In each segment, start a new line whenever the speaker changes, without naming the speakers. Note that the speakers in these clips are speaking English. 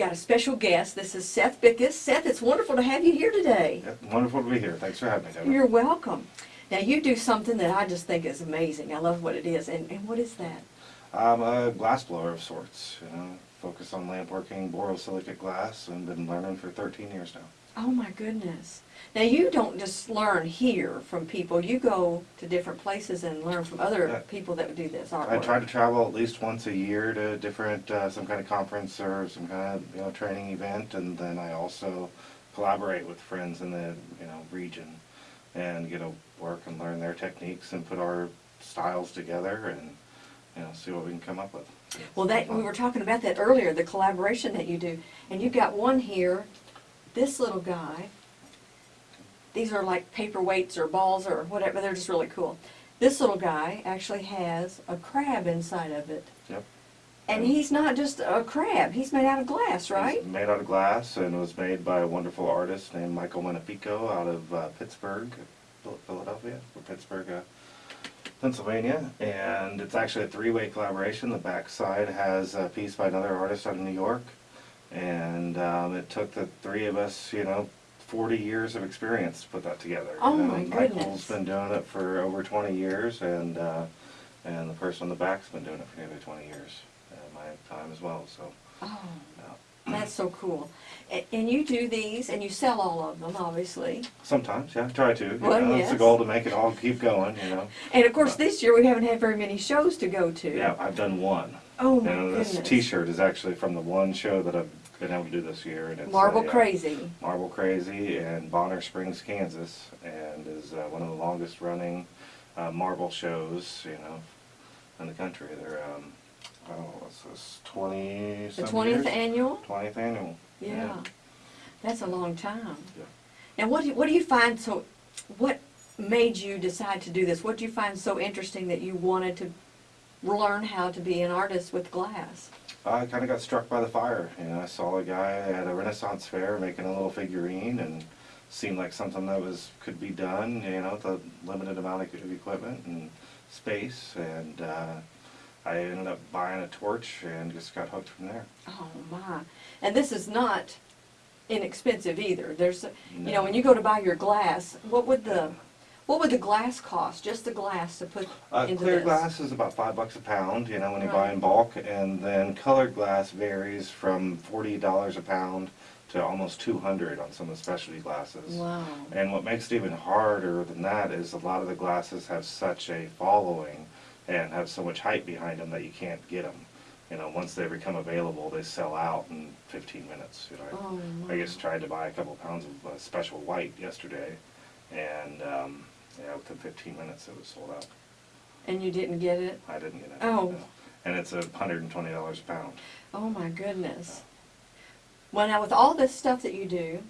got a special guest. This is Seth Bickus. Seth, it's wonderful to have you here today.
Yeah, wonderful to be here. Thanks for having me, Deborah.
You're welcome. Now you do something that I just think is amazing. I love what it is. And, and what is that?
I'm a glass blower of sorts, you know, on lamp working, borosilicate glass, and been learning for 13 years now.
Oh my goodness. Now you don't just learn here from people. You go to different places and learn from other
Yeah.
people that do this artwork.
I try to travel at least once a year to different, uh, some kind of conference or some kind of, you know, training event, and then I also collaborate with friends in the, you know, region and get to work and learn their techniques and put our styles together and, you know, see what we can come up with.
Well, that we were talking about that earlier, the collaboration that you do, and you've got one here. This little guy. These are like paperweights or balls or whatever. They're just really cool. This little guy actually has a crab inside of it,
Yep.
and he's not just a crab. He's made out of glass, right?
It's made out of glass and was made by a wonderful artist named Michael Manapico out of uh, Pittsburgh, Philadelphia, or Pittsburgh, uh, Pennsylvania. And it's actually a three-way collaboration. The backside has a piece by another artist out of New York. And um, it took the three of us, you know, 40 years of experience to put that together.
Oh,
You know,
my
Michael's
goodness.
been doing it for over 20 years, and uh, and the person on the back's been doing it for nearly 20 years. Uh, my time as well. So.
Oh,
Yeah.
That's so cool. A- And you do these, and you sell all of them, obviously.
Sometimes, yeah, try to. You
Well,
know, It's
yes.
the goal to make it all keep going, you know.
And of course, this year we haven't had very many shows to go to.
Yeah, I've done one.
Oh my
and this
goodness.
T-shirt is actually from the one show that I've been able to do this year, and it's
Marble
a, uh,
Crazy.
Marble Crazy in Bonner Springs, Kansas, and is uh, one of the longest running uh, marble shows, you know, in the country. They're um, oh, what's this, twenty?
The twentieth annual?
Twentieth annual.
Yeah. That's a long time.
Yeah.
Now, what do, what do you find so, what made you decide to do this? What do you find so interesting that you wanted to learn how to be an artist with glass?
I kind of got struck by the fire. You know, I saw a guy at a Renaissance fair making a little figurine, and seemed like something that was could be done. You know, with a limited amount of of equipment and space, and uh, I ended up buying a torch and just got hooked from there.
Oh my. And this is not inexpensive either. There's, a- you know, when you go to buy your glass, what would the, what would the glass cost? Just the glass to put
Uh,
into
clear
this?
glass is about five bucks a pound, you know, when you buy in bulk, and then colored glass varies from forty dollars a pound to almost two hundred on some of the specialty glasses.
Wow.
And what makes it even harder than that is a lot of the glasses have such a following and have so much hype behind them that you can't get them. You know, once they become available, they sell out in 15 minutes. You know,
Oh
I
my.
just tried to buy a couple pounds of uh, special white yesterday, and um, yeah, within 15 minutes it was sold out.
And you didn't get it?
I didn't get it.
Oh.
no. And it's a hundred and twenty dollars a pound.
Oh my goodness. Well, now with all this stuff that you do,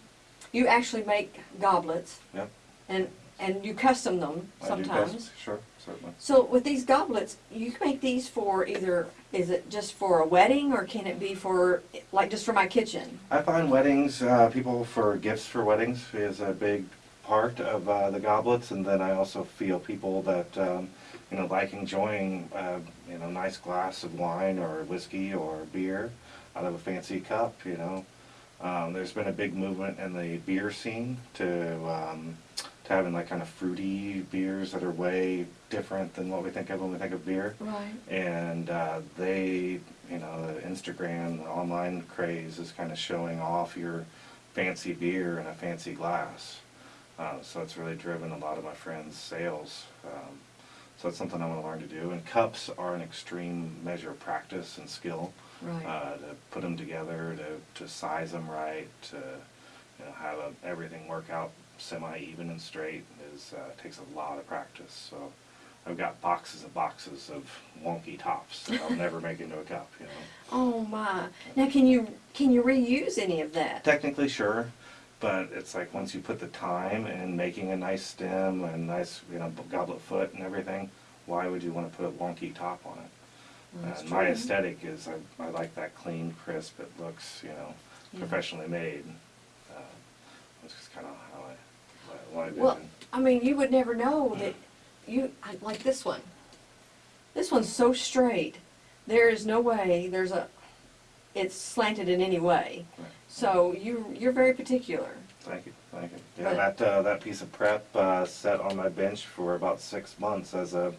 you actually make goblets
Yep.
and, and you custom them
I do
sometimes.
best- Sure, certainly.
So with these goblets, you can make these for either, is it just for a wedding or can it be for, like just for my kitchen?
I find weddings, uh, people for gifts for weddings is a big part of uh, the goblets, and then I also feel people that um, you know like enjoying uh, you know nice glass of wine or whiskey or beer out of a fancy cup. You know, um, there's been a big movement in the beer scene to um, to having like kind of fruity beers that are way different than what we think of when we think of beer
Right.
and uh, they, you know, the Instagram, the online craze is kind of showing off your fancy beer in a fancy glass. Uh, so it's really driven a lot of my friends' sales. Um, so it's something I want to learn to do. And cups are an extreme measure of practice and skill.
Right.
Uh, to put them together, to, to size them right, to you know, have a, everything work out semi-even and straight is uh, takes a lot of practice. So I've got boxes and boxes of wonky tops that I'll never make into a cup. You know,
Oh my. Now can you, can you reuse any of that?
technically sure, but it's like once you put the time in making a nice stem and nice you know goblet foot and everything, why would you want to put a wonky top on it? And my aesthetic is I, I like that clean, crisp. It looks, you know,
Yeah.
professionally made. Uh, that's just kind of how I, what I.
Well, I mean, you would never know that you, like this one. This one's so straight there is no way, there's a, it's slanted in any way.
Right.
So you, you're very particular.
Thank you, thank you. Yeah,
But-
that, uh, that piece of prep, uh, sat on my bench for about six months as a,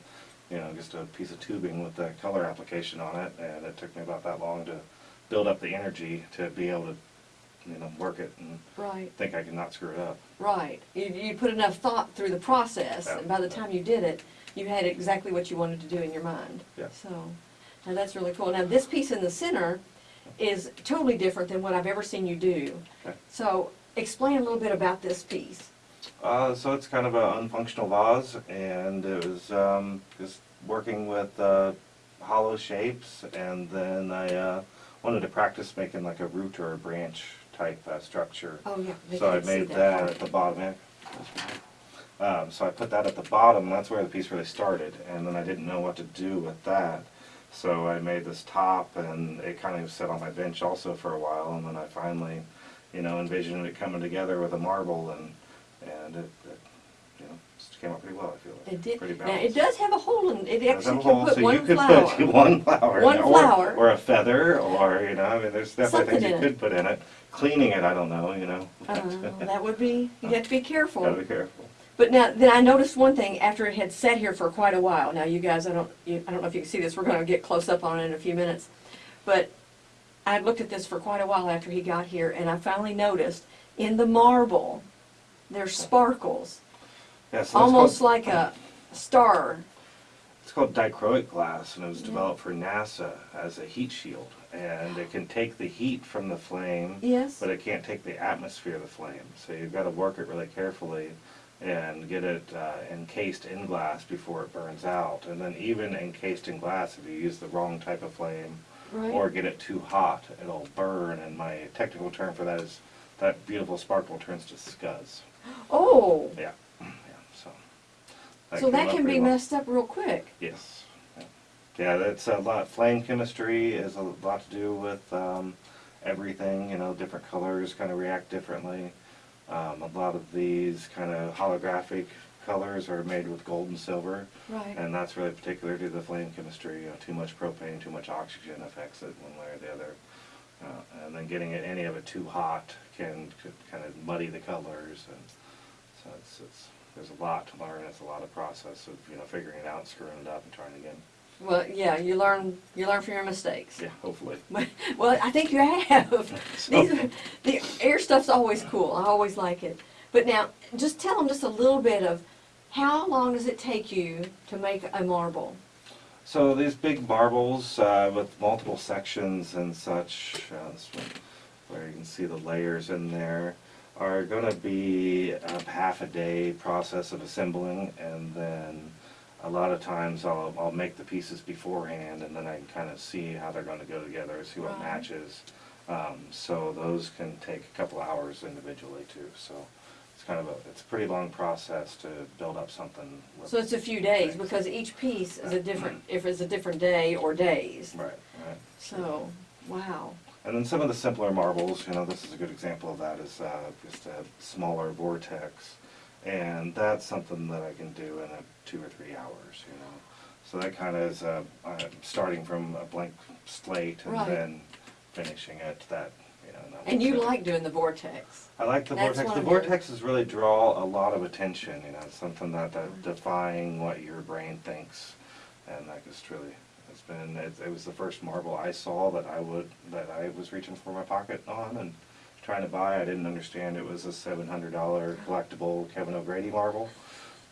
you know, just a piece of tubing with the color application on it, and it took me about that long to build up the energy to be able to, you know, work it and
Right.
think I can not screw it up.
Right. You, you put enough thought through the process, and by the time you did it, you had exactly what you wanted to do in your mind.
Yeah.
So, now that's really cool. Now, this piece in the center is totally different than what I've ever seen you do.
Okay.
So, explain a little bit about this piece.
Uh, so it's kind of an unfunctional vase, and it was um, just working with uh, hollow shapes, and then I uh, wanted to practice making like a root or a branch type uh, structure.
Oh, yeah.
So I
see
made that at the bottom. Um, so I put that at the bottom, and that's where the piece really started, and then I didn't know what to do with that. So I made this top, and it kind of sat on my bench also for a while, and then I finally, you know, envisioned it coming together with a marble, and, and it, it, you know, just came out pretty well, I feel like.
It did.
Pretty
Now,
balanced.
it does have a hole in, it actually
a
can
hole,
put
so you
one
could
flower.
put one flower in
One
it,
flower.
Or, or a feather, or, you know, I mean, there's definitely
Something
things you
it.
could put in it. Cleaning it, I don't know, you know.
Uh, that would be, you have to be careful.
Gotta be careful.
But now, then I noticed one thing after it had sat here for quite a while. Now, you guys, I don't, you, I don't know if you can see this. We're going to get close up on it in a few minutes. But I looked at this for quite a while after he got here, and I finally noticed in the marble there's sparkles,
Yeah, so
almost
called-
like a star.
It's called dichroic glass, and it was
Yeah.
developed for NASA as a heat shield. And it can take the heat from the flame,
Yes.
but it can't take the atmosphere of the flame. So you've got to work it really carefully and get it uh, encased in glass before it burns out. And then even encased in glass, if you use the wrong type of flame
Right.
or get it too hot, it'll burn. And my technical term for that is that beautiful sparkle turns to scuzz.
oh,
Yeah. So
that can be messed up real quick.
Yes. Yeah. That's a lot, flame chemistry is a lot to do with, um, everything, you know, different colors kind of react differently. Um, a lot of these kind of holographic colors are made with gold and silver,
Right.
and that's really particular to the flame chemistry, you know, too much propane, too much oxygen affects it one way or the other. Uh, and then getting it, any of it too hot can, could kind of muddy the colors, and so it's, it's, there's a lot to learn, it's a lot of process of, you know, figuring it out, screwing it up and trying again.
Well, yeah, you learn, you learn from your mistakes.
Yeah, hopefully.
Well, I think you have.
So-
These, are- the air stuff's always cool. I always like it. But now, just tell them just a little bit of how long does it take you to make a marble?
So these big marbles uh, with multiple sections and such, uh, where you can see the layers in there, are going to be a half a day process of assembling, and then a lot of times I'll, I'll make the pieces beforehand, and then I can kind of see how they're going to go together, see what
Right.
matches. Um, so those can take a couple hours individually too. So it's kind of a it's a pretty long process to build up something. With
So it's a few days because each piece is a different, if it's a different day or days.
right, right.
So, wow.
And then some of the simpler marbles, you know, this is a good example of that, is uh, just a smaller vortex. And that's something that I can do in a two or three hours, you know. So that kind of is, uh, uh, starting from a blank slate and
Right.
then finishing it, that, you know. that
And you like doing the vortex.
I like the
That's
vortex. The
of your-
vortexes really draw a lot of attention, you know, it's something that, that defying what your brain thinks. And that just really, it's been, it, it was the first marble I saw that I would, that I was reaching for my pocket on and trying to buy. I didn't understand it was a seven hundred dollar collectible Kevin O'Grady marble.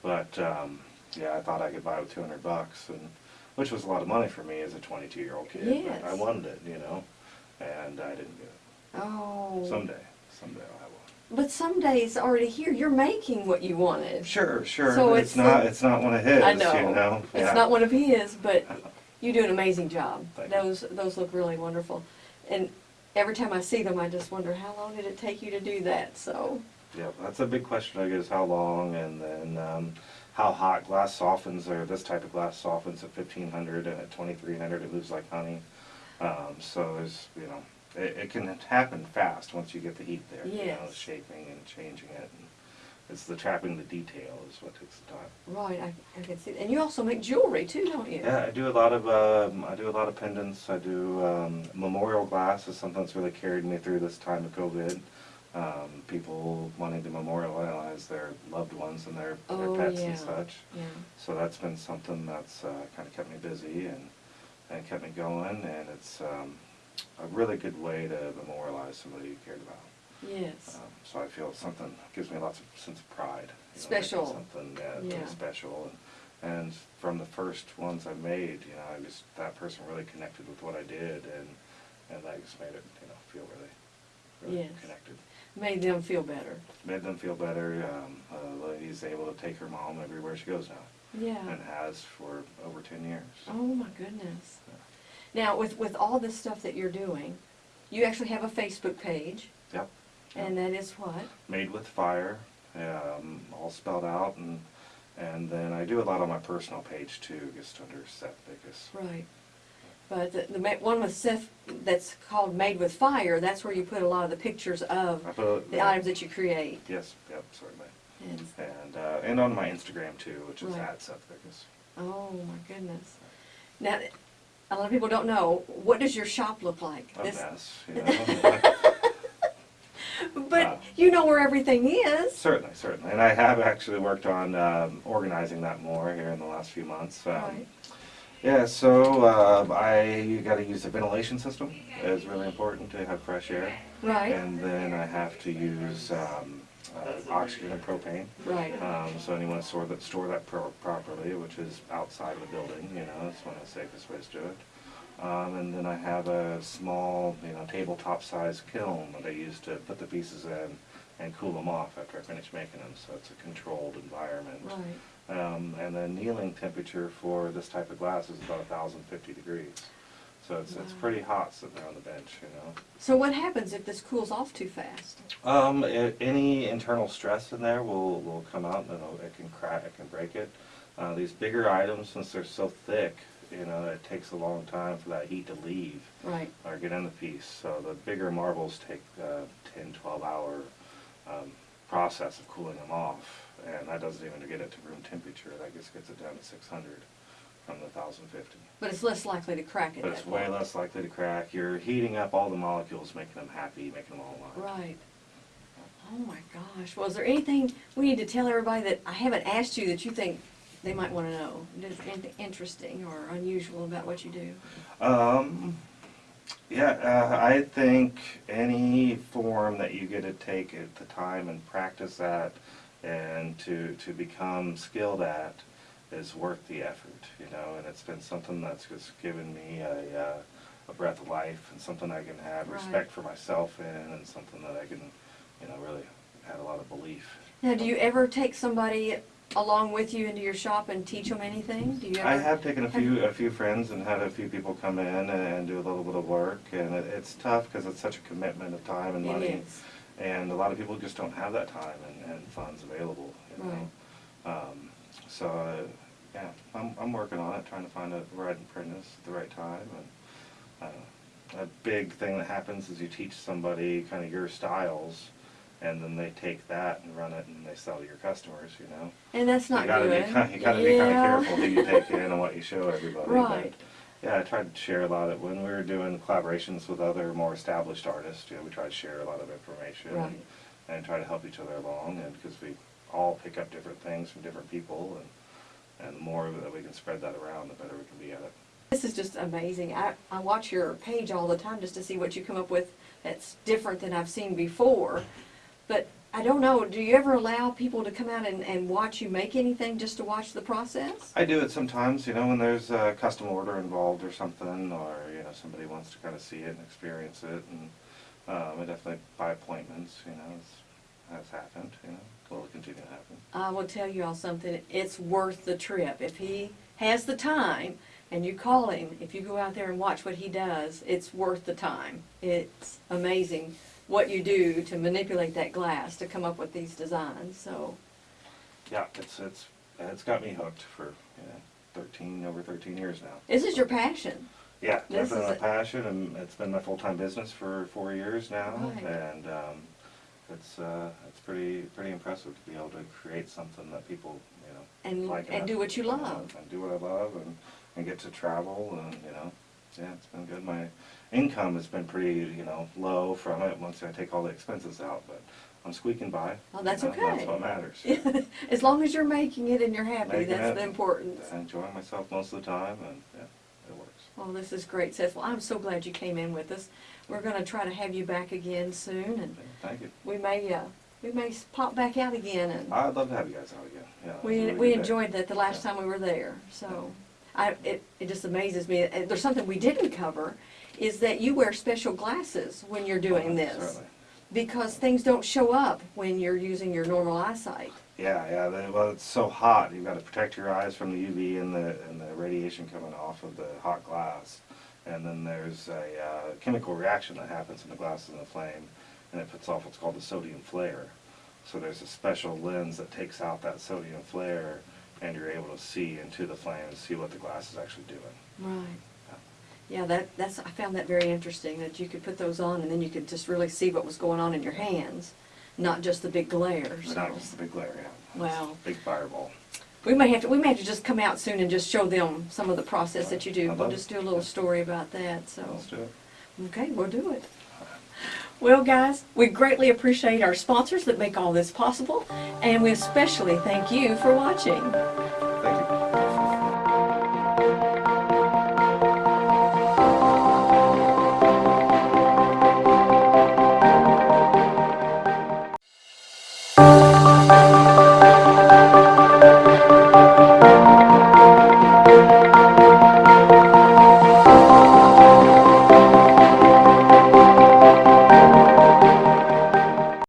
But, um, yeah, I thought I could buy it with two hundred bucks and, which was a lot of money for me as a twenty-two year old kid. but I wanted it, you know, and I didn't get it.
Oh.
Someday, someday I'll have one.
But some days already here, you're making what you wanted.
Sure, sure.
So it's
it's, not.
the-
It's not one of his.
I know.
You know.
It's
Yeah.
not one of his, but you do an amazing job.
Thank you.
Those those look really wonderful. And every time I see them, I just wonder how long did it take you to do that? So,
Yeah, that's a big question. I guess how long, and then um, how hot glass softens. Or this type of glass softens at fifteen hundred, and at twenty three hundred, it moves like honey. Um, so there's, you know, it, it can happen fast once you get the heat there. You know, shaping and changing it. It's the trapping the detail is what takes the time.
Right, I, I can see, and you also make jewelry too, don't you?
Yeah, I do a lot of um, I do a lot of pendants. I do um, memorial glass is something that's really carried me through this time of COVID. Um, people wanting to memorialize their loved ones and their,
Oh,
their pets
yeah.
and such.
Yeah,
So that's been something that's uh, kind of kept me busy and, and kept me going, and it's um, a really good way to memorialize somebody you cared about.
Yes,
Um, so I feel something gives me lots of sense of pride. you know, making
Special.
Something yeah,
Yeah.
special, and, and from the first ones I made, you know, I just that person really connected with what I did, and and that just made it, you know, feel really, really
Yes.
connected.
made them feel better.
Made them feel better. Um, uh, lady's able to take her mom everywhere she goes now,
Yeah.
and has for over ten years.
Oh my goodness. Now, with, with all this stuff that you're doing, you actually have a Facebook page,
Yep.
And that is what?
Made with fire, um, all spelled out, and and then I do a lot on my personal page too, just under Seth Bickus.
Right. But the, the one with Seth, that's called Made with Fire, that's where you put a lot of the pictures of the items that you create.
Yes, yep, certainly.
And,
And uh, and on my Instagram too, which is
Right.
at Seth Bickus.
oh my goodness. Now, a lot of people don't know, what does your shop look like?
A
This-
mess, you know.
But
Wow.
you know where everything is.
certainly, certainly, and I have actually worked on um, organizing that more here in the last few months. Um,
Right.
Yeah, so uh, I you got to use a ventilation system. It's really important to have fresh air.
Right,
And then I have to use um, uh, oxygen and propane.
right.
Um, so anyone store that store that pro- properly, which is outside of the building, you know, that's one of the safest ways to do it. Um, and then I have a small, you know, tabletop size kiln that I use to put the pieces in and cool them off after I finish making them. So it's a controlled environment.
Right.
Um, and the annealing temperature for this type of glass is about 1,050 degrees. So it's, it's pretty hot sitting there on the bench, you know.
So what happens if this cools off too fast?
Um, i any internal stress in there will, will come out and it can crack, it can break it. Uh, these bigger items, since they're so thick, you know, it takes a long time for that heat to leave
Right,
or get in the piece. So the bigger marbles take uh, 10, 12 hour um, process of cooling them off. And that doesn't even get it to room temperature. That just gets it down to 600 from the 1050.
but it's less likely to crack at
But it's way
point.
less likely to crack. You're heating up all the molecules, making them happy, making them all alive.
Right. Oh my gosh. Well, is there anything we need to tell everybody that I haven't asked you that you think they might want to know? Is anything interesting or unusual about what you do?
Um, yeah, uh, I think any form that you get to take at the time and practice at and to, to become skilled at is worth the effort, you know, and it's been something that's just given me a, uh, a breath of life and something I can have
Right.
respect for myself in and something that I can, you know, really have a lot of belief.
Now, do you ever take somebody along with you into your shop and teach them anything? Do you ever?
I have taken a few a few friends and had a few people come in and do a little bit of work, and it, it's tough because it's such a commitment of time and money, and a lot of people just don't have that time and, and funds available. You know? Um, so uh, yeah, I'm I'm working on it, trying to find a right apprentice at the right time, and uh, a big thing that happens is you teach somebody kind of your styles. And then they take that and run it, and they sell to your customers. You know,
And that's not
you gotta
good.
be kind, you gotta be kind of careful who you take in and what you show everybody. but,
Right.
yeah, I tried to share a lot of when we were doing collaborations with other more established artists. You know, we tried to share a lot of information
Right.
and, and try to help each other along, and because we all pick up different things from different people, and and the more that we can spread that around, the better we can be at it.
This is just amazing. I, I watch your page all the time just to see what you come up with that's different than I've seen before. But I don't know, do you ever allow people to come out and, and watch you make anything just to watch the process?
I do it sometimes, you know, when there's a custom order involved or something, or you know somebody wants to kind of see it and experience it, and um, I definitely by appointments, you know, it's, has happened, you know, will continue to happen.
I will tell you all something, it's worth the trip. If he has the time and you call him, if you go out there and watch what he does, it's worth the time. It's amazing what you do to manipulate that glass to come up with these designs, so.
Yeah, it's it's it's got me hooked for know, thirteen over thirteen years now.
This is your passion.
Yeah,
This
definitely
a-
passion, and it's been my full time business for four years now,
Right.
and um, it's, uh, it's pretty, pretty impressive to be able to create something that people, you know,
And,
like.
and
enough
do what you love.
And do what I love and, and get to travel and, you know, yeah, it's been good. My income has been pretty, you know, low from it once I take all the expenses out, but I'm squeaking by.
Oh, that's
you know, That's what matters.
As long as you're making it and you're happy,
Making
that's
it,
the important.
Enjoying myself most of the time and, yeah, it works.
Well, this is great, Seth. Well, I'm so glad you came in with us. We're gonna try to have you back again soon, and
Thank you.
we may, uh, we may pop back out again, and
I'd love to have you guys out again, yeah. it was a
we,
really
we
day.
enjoyed that the last
Yeah.
time we were there, so. I, it, it just amazes me, and there's something we didn't cover, is that you wear special glasses when you're doing
Uh,
this.
Certainly.
Because things don't show up when you're using your normal eyesight.
Yeah, yeah. The, well, it's so hot. You've got to protect your eyes from the UV and the and the radiation coming off of the hot glass. And then there's a uh, chemical reaction that happens in the glass in the flame, and it puts off what's called the sodium flare. So there's a special lens that takes out that sodium flare, and you're able to see into the flame and see what the glass is actually doing.
Right. Yeah, that, that's, I found that very interesting, that you could put those on and then you could just really see what was going on in your hands, not just the big glare, so.
that was the big glare, yeah.
Wow.
Big fireball.
We may have to, we may have to just come out soon and just show them some of the process that you do. We'll just do a little story about that, so.
Let's do it.
Okay, we'll do it. Well, guys, we greatly appreciate our sponsors that make all this possible, and we especially thank you for watching.